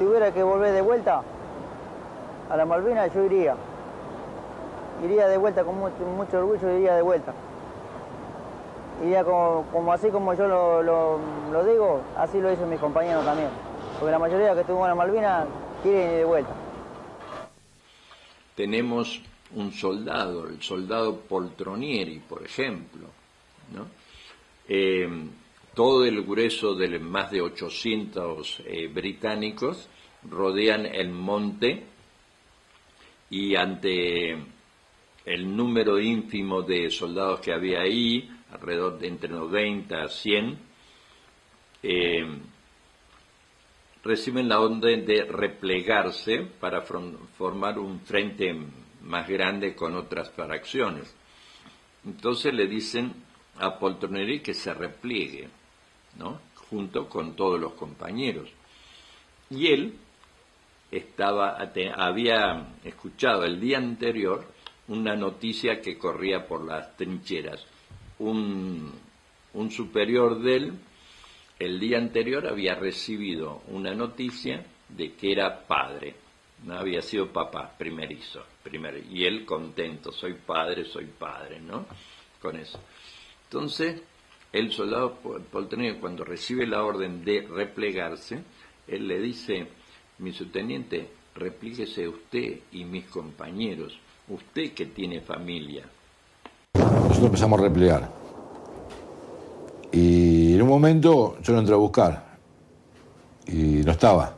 tuviera que volver de vuelta a la Malvina, yo iría. Iría de vuelta con mucho, mucho orgullo, iría de vuelta. Iría como, así como yo lo, digo, así lo dicen mis compañeros también. Porque la mayoría que estuvo en la Malvina quieren ir de vuelta. Tenemos un soldado, el soldado Poltronieri, por ejemplo, ¿no? Eh, todo el grueso de más de 800 eh, británicos rodean el monte y ante el número ínfimo de soldados que había ahí, alrededor de entre 90 a 100, eh, reciben la orden de replegarse para formar un frente más grande con otras fracciones. Entonces le dicen a Poltroneri que se repliegue, junto con todos los compañeros. Y él estaba, había escuchado el día anterior una noticia que corría por las trincheras. Un, un superior de él, el día anterior había recibido una noticia de que era padre, no había sido papá primerizo, primer, y él contento, soy padre, soy padre, ¿no? Con eso. Entonces, el soldado Poltronero, cuando recibe la orden de replegarse, él le dice, mi subteniente, replíguese usted y mis compañeros, usted que tiene familia. Nosotros empezamos a replegar. Y en un momento yo lo entré a buscar y no estaba.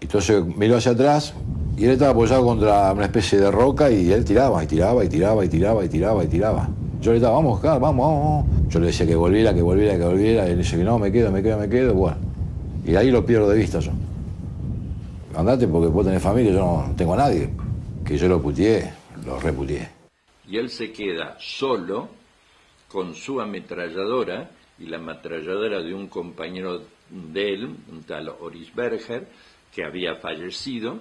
Entonces miró hacia atrás y él estaba apoyado contra una especie de roca y él tiraba y tiraba y tiraba y tiraba y tiraba y tiraba. Yo le estaba, vamos, vamos, vamos. Yo le decía que volviera, que volviera, que volviera. Y él dice que no, me quedo, me quedo, me quedo. Bueno, y ahí lo pierdo de vista yo. Andate porque vos tenés familia, yo no tengo a nadie. Que yo lo putié, lo reputié. Y él se queda solo con su ametralladora y la ametralladora de un compañero de él, un tal Orisberger, que había fallecido,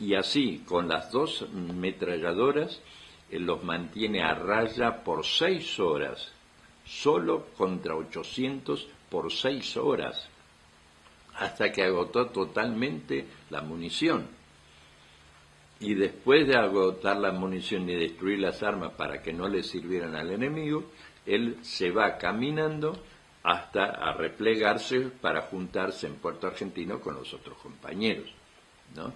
y así, con las dos ametralladoras, los mantiene a raya por seis horas, solo contra 800 por seis horas, hasta que agotó totalmente la munición. Y después de agotar la munición y destruir las armas para que no le sirvieran al enemigo, él se va caminando hasta a replegarse para juntarse en Puerto Argentino con los otros compañeros. ¿no?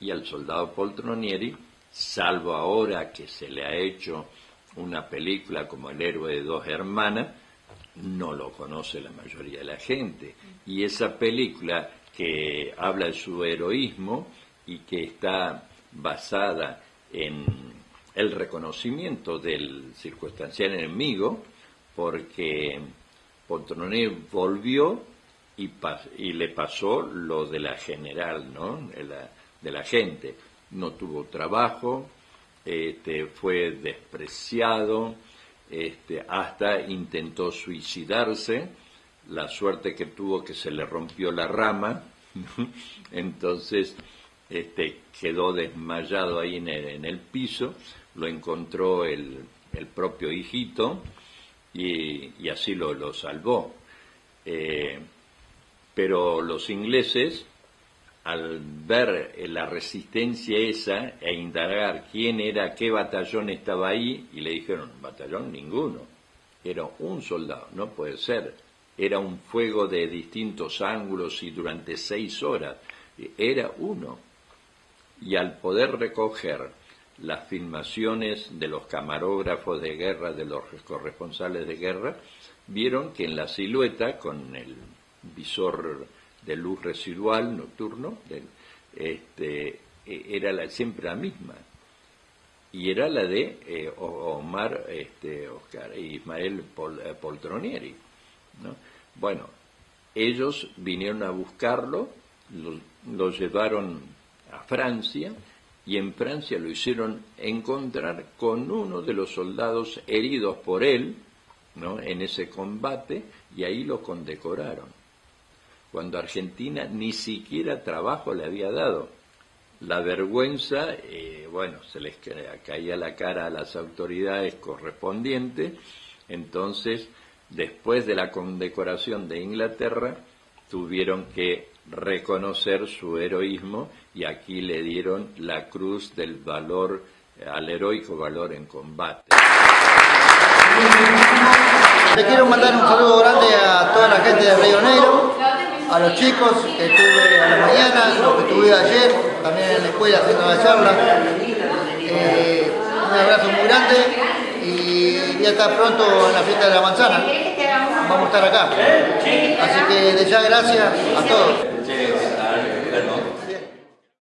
Y al soldado Poltronieri salvo ahora que se le ha hecho una película como El héroe de dos hermanas, no lo conoce la mayoría de la gente. Y esa película que habla de su heroísmo y que está basada en el reconocimiento del circunstancial enemigo, porque Poltroné volvió y, y, le pasó lo de la general, ¿no? De la gente no tuvo trabajo, este, fue despreciado, este, hasta intentó suicidarse, la suerte que tuvo que se le rompió la rama, entonces este, quedó desmayado ahí en el, piso, lo encontró el, propio hijito y, así lo, salvó. Eh, pero los ingleses al ver la resistencia esa e indagar quién era, qué batallón estaba ahí, y le dijeron, batallón ninguno, era un soldado, no puede ser, era un fuego de distintos ángulos y durante seis horas, era uno. Y al poder recoger las filmaciones de los camarógrafos de guerra, de los corresponsales de guerra, vieron que en la silueta, con el visor de luz residual nocturno, este, e, era la, siempre la misma. Y era la de eh, Omar este, Oscar, Ismael eh, Poltronieri. ¿no? Bueno, ellos vinieron a buscarlo, lo, lo llevaron a Francia y en Francia lo hicieron encontrar con uno de los soldados heridos por él ¿no? en ese combate y ahí lo condecoraron cuando Argentina ni siquiera trabajo le había dado. La vergüenza, eh, bueno, se les caía la cara a las autoridades correspondientes, entonces, después de la condecoración de Inglaterra, tuvieron que reconocer su heroísmo y aquí le dieron la cruz del valor, al heroico valor en combate. Le quiero mandar un saludo grande a toda la gente de Río Negro, a los chicos que estuve a la mañana, los que estuve ayer, también en la escuela haciendo la charla. Eh, un abrazo muy grande y ya está pronto en la fiesta de la manzana. Vamos a estar acá. Así que de ya gracias a todos.